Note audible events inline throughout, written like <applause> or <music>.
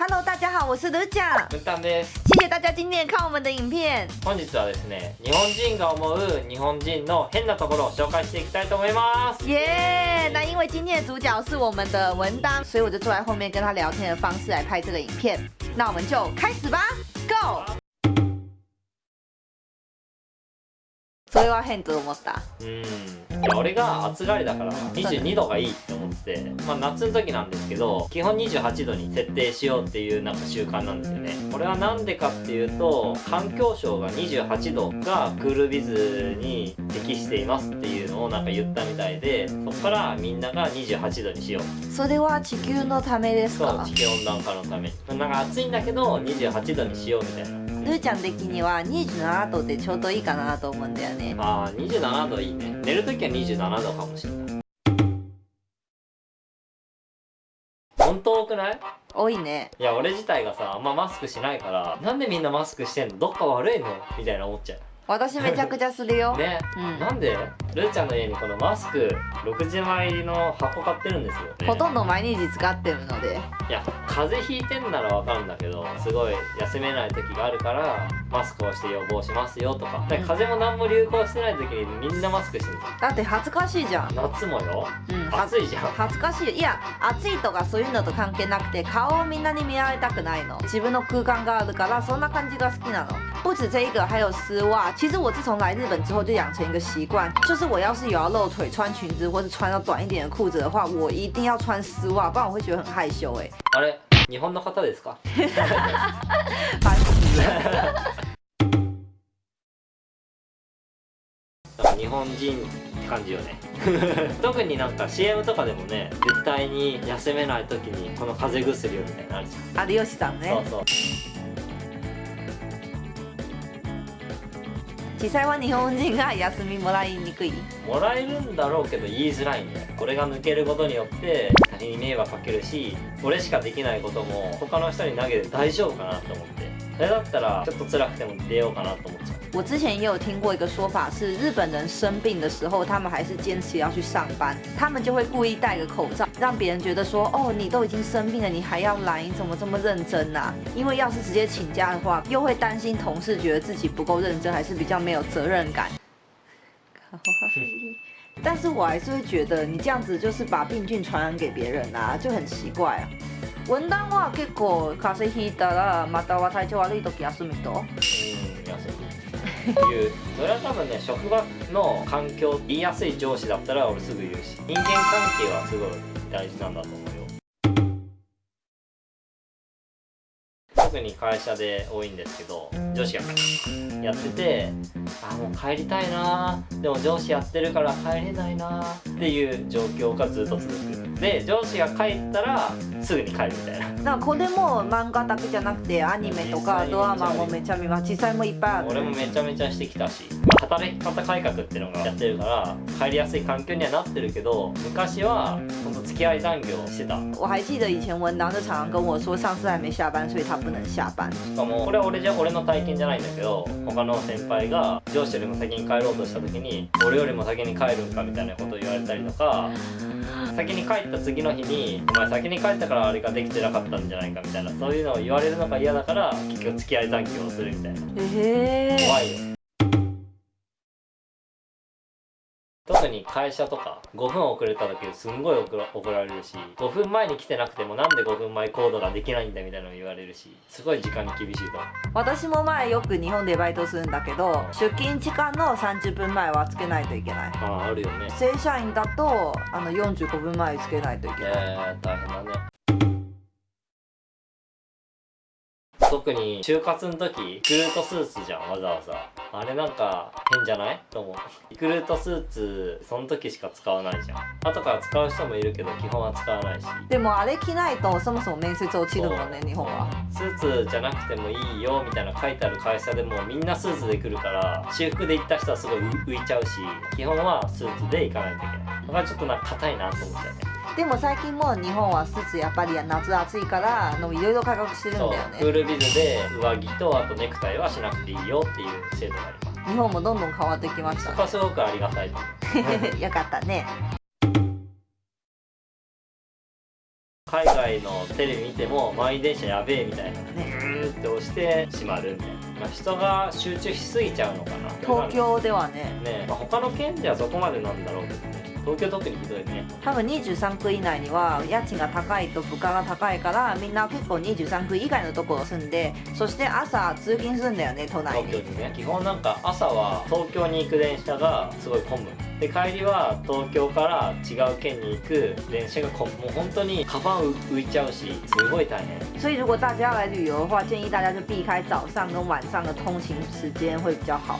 Hello，大家好，我是卢酱。文丹です。谢谢大家今天看我们的影片。本日はですね、日本人が思う日本人の変なところを紹介していきたいと思います。耶、那因为今天的主角是我们的文当，所以我就坐在后面跟他聊天的方式来拍这个影片。那我们就开始吧，Go！ れは変と思った。うん。いや俺が暑がりだから22度がいいって思ってて、まあ夏の時なんですけど、基本28度に設定しようっていうなんか習慣なんですよね。これはなんでかっていうと、環境省が28度がクールビズに適していますっていうのをなんか言ったみたいで、そこからみんなが28度にしようそれは地球のためですか？そう地球温暖化のためになんか暑いんだけど28度にしようみたいなルーちゃん的には27度でちょうどいいかなと思うんだよね。ああ27度いいね。寝るときは27度かもしれない。本当多くない？多いね。いや俺自体がさあんまマスクしないからなんでみんなマスクしてんの？どっか悪いの？みたいな思っちゃ私めちゃくちゃするよ。うね、うんなんでルーちゃんの家にこのマスク60枚入りの箱買ってるんですよ、ね、ほとんど毎日使ってるので。いや風邪ひいてんならわかるんだけどすごい休めない時があるからマスクをして予防しますよとか。で風邪も何も流行してない時にみんなマスクしてる。だって恥ずかしいじゃん。夏もよ。うん、暑いじゃん。恥ずかしい。いや暑いとかそういうのと関係なくて顔をみんなに見られたくないの。自分の空間があるからそんな感じが好きなの。不止这一个还有丝袜其实我自从来日本之后就养成一个习惯就是我要是有要露腿穿裙子或是穿到短一点的裤子的话我一定要穿丝袜不然我会觉得很害羞哎あれ？日本の方ですか？日本人って感じよね。<laughs> 特になんか CM とかでもね絶対に休めない時にこの風邪薬をみたいなのあるじゃん、有吉さんね。そうそう実際は日本人が休みもらいにくい。もらえるんだろうけど言いづらいんだよ。これが抜けることによって他人に迷惑かけるし俺しかできないことも他の人に投げて大丈夫かなと思って。それだったらちょっと辛くても出ようかなと思っちゃう我之前也有听过一个说法，是日本人生病的时候，他们还是坚持要去上班，他们就会故意戴个口罩，让别人觉得说，哦，你都已经生病了，你还要来，你怎么这么认真啊？因为要是直接请假的话，又会担心同事觉得自己不够认真，还是比较没有责任感。<laughs> 但是我还是会觉得你这样子就是把病菌传染给别人啊，就很奇怪啊。 文旦は結構風邪ひいたらまたは体調悪い時休みとうん休み言う。それは多分ね職場の環境言いやすい上司だったら俺すぐ言うし人間関係はすごい大事なんだと思うよ。特に会社で多いんですけど上司がやっててあもう帰りたいなでも上司やってるから帰れないなっていう状況がずっと続くで上司が帰ったらすぐに帰るみたいな。なんかこれも漫画だけじゃなくてアニメとかドラマもめちゃ見ます実際もいっぱいある。俺もめちゃめちゃしてきたし、まあ働き方改革っていうのがやってるから帰りやすい環境にはなってるけど昔は本当付き合い残業してた。我还记得以前文当就常常跟我说上司还没下班所以他不能下班。しかもこれは俺じゃ俺の体験じゃないんだけど他の先輩が上司よりも先に帰ろうとした時に俺よりも先に帰るんかみたいなことを言われたりとか先に帰った次の日にお前先に帰ったからあれができてなかったんじゃないかみたいなそういうのを言われるのが嫌だから結局付き合い残業をするみたいな。へえ怖いよ会社とか5分遅れた時すんごい怒られるし5分前に来てなくてもなんで5分前行動ができないんだみたいなの言われるしすごい時間に厳しいと私も前よく日本でバイトするんだけど出勤時間の30分前はつけないといけない。あああるよね。正社員だとあの45分前つけないといけない。えー、大変だね特に就活の時リクルートスーツじゃんわざわざ。あれなんか変じゃない？と思う。リクルートスーツその時しか使わないじゃん。後から使う人もいるけど基本は使わないし。でもあれ着ないとそもそも面接落ちるもんね日本は。スーツじゃなくてもいいよみたいな書いてある会社でもみんなスーツで来るから私服で行った人はすごい浮いちゃうし基本はスーツで行かないといけない。だからちょっとなんか硬いなと思っちゃうねでも最近も日本はスーツやっぱり夏暑いからあのいろいろ改革してるんだよね。クールビズで上着とあとネクタイはしなくていいよっていう制度があります。日本もどんどん変わってきました。そこはすごくありがたい <laughs> よかったね。海外のテレビ見ても満員電車やべえみたいな。ね。うーって押して閉まるみたいな、まあ、人が集中しすぎちゃうのかな。東京ではね。ね、まあ、他の県ではそこまでなんだろうけどね東京特にひどいね。多分23区以内には家賃が高いと物価が高いからみんな結構23区以外のところ住んでそして朝通勤するんだよね都内に。東京にね。基本なんか朝は東京に行く電車がすごい混む。で帰りは東京から違う県に行く電車が混む。もう本当にカバン浮いちゃうしすごい大変。所以如果大家要来旅游的话建议大家就避开早上跟晚上的通勤时间会比较好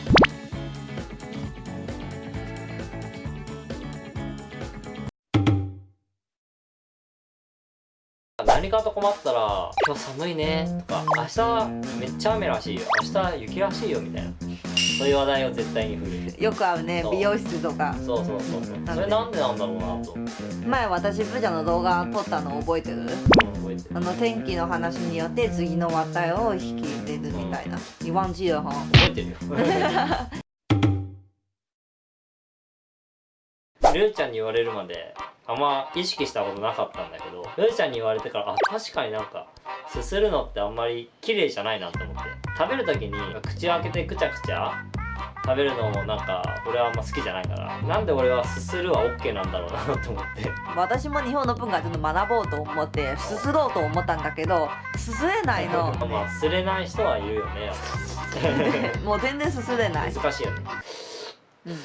何かと困ったら「今日寒いね」とか「明日めっちゃ雨らしいよ。明日雪らしいよ」みたいな。そういう話題を絶対に振る。よくあるね美容室とか。そうそうそうそう。それなんでなんだろうなと。前私ブジャの動画撮ったの覚えてる？覚えてる。あの天気の話によって次の話題を引き入れるみたいな。你忘记了哈覚えてるよ <laughs> ルーちゃんに言われるまであんま意識したことなかったんだけどルーちゃんに言われてからあ確かになんかすするのってあんまり綺麗じゃないなって思って。食べる時に口を開けてくちゃくちゃ食べるのもなんか俺はあんま好きじゃないからなんで俺はすするは OK なんだろうなと思って。私も日本の文化ちょっと学ぼうと思ってすすろうと思ったんだけどすすれないの。<laughs> まあすれない人はいるよね <laughs> もう全然すすれない。り、難しいよね。うん、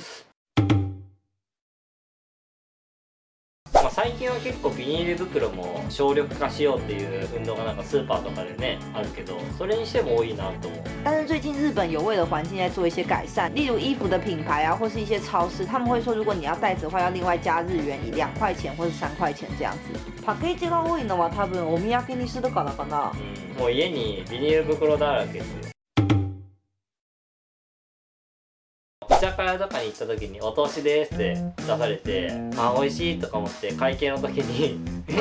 近は結構ビニール袋も省力化しようっていう運動がなんかスーパーとかでねあるけどそれにしても多いなと思う但是最近日本有为了环境在做一些改善，例如衣服的品牌啊，或是一些超市，他们会说，如果你要袋子的话，要另外加日元，以两块钱或是三块钱这样子。パッケージが多いのは多分お土産にするからかな。うん、もう家にビニール袋だらけですよ居酒屋とかに行った時に「お通しです」って出されて「あ美味しい」とか思って会計の時に「え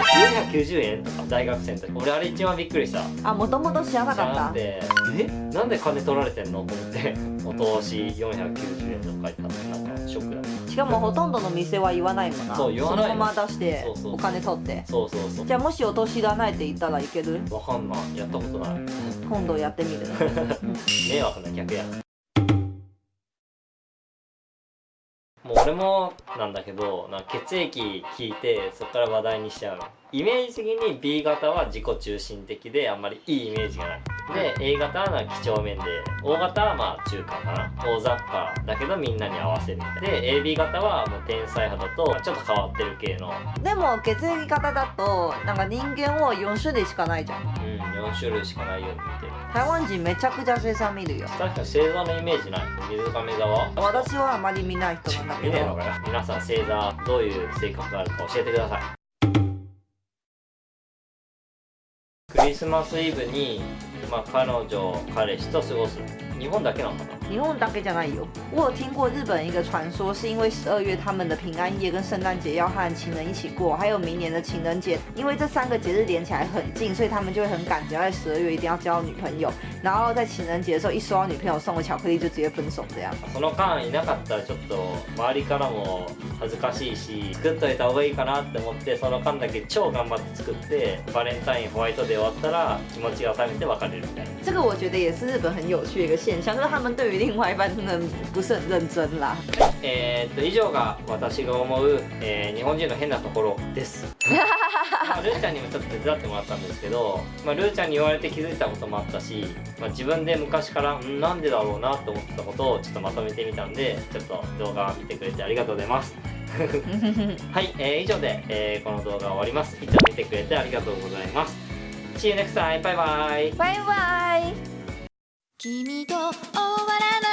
490円?」とか大学生の時。俺あれ一番びっくりした。あ、もともと知らなかっなくて「え？なんで金取られてんの?」と思って「お通し490円」とか書いてあってなんかショックだった。た。しかもほとんどの店は言わないもんな。そう言わない。そのまま出してお金取って。そうそうそう。じゃあもしお年いらないって言ったらいける？わかんない。やったことない。<laughs> 今度やってみる。<laughs> 迷惑な客やもう俺もなんだけどなんか血液聞いてそこから話題にしちゃうイメージ的に B 型は自己中心的であんまりいいイメージがない。で A 型は几帳面で O 型はまあ中間かな。大雑把だけどみんなに合わせるみたいで AB 型はもう天才派だとちょっと変わってる系の。でも血液型だとなんか人間は4種類しかないじゃん。うん4種類しかないように見てる台湾人めちゃくちゃ星座見るよ。確かに星座のイメージない水亀座は？私はあまり見ない人なんだけど。見ねえのかよ皆さん星座どういう性格があるか教えてくださいクリスマスイブに、まあ、彼女彼氏と過ごす。日本だけなのかな？日本だけじゃないよ。我有听过日本一个传说，是因为十二月他们的平安夜跟圣诞节要和情人一起过，还有明年的情人节，因为这三个节日连起来很近，所以他们就会很赶着要在十二月一定要交女朋友，然后在情人节的时候一收到女朋友送的巧克力就直接分手这样。その間いなかったらちょっと周りからも恥ずかしいし作っといた方がいいかなって思ってその間だけ超頑張って作ってバレンタインホワイトデー終わったら気持ちが冷めて別れるみたいな这个我觉得也是日本很有趣的一个现象，就是他们对于另外一半真的不是很认真啦。<laughs> えー、っと以上が私が思う、えー日本人の変なところです。<laughs> まあルーちゃんにもちょっと手伝ってもらったんですけど、まあ、ルーちゃんに言われて気づいたこともあったし、まあ、自分で昔からんなんでだろうなと思ってたことをちょっとまとめてみたんでちょっと動画見てくれてありがとうございます。<laughs> はい、えー以上で、えーこの動画は終わります。いつも見てくれてありがとうございます See you next time! バイバイ拜拜。君と終わらない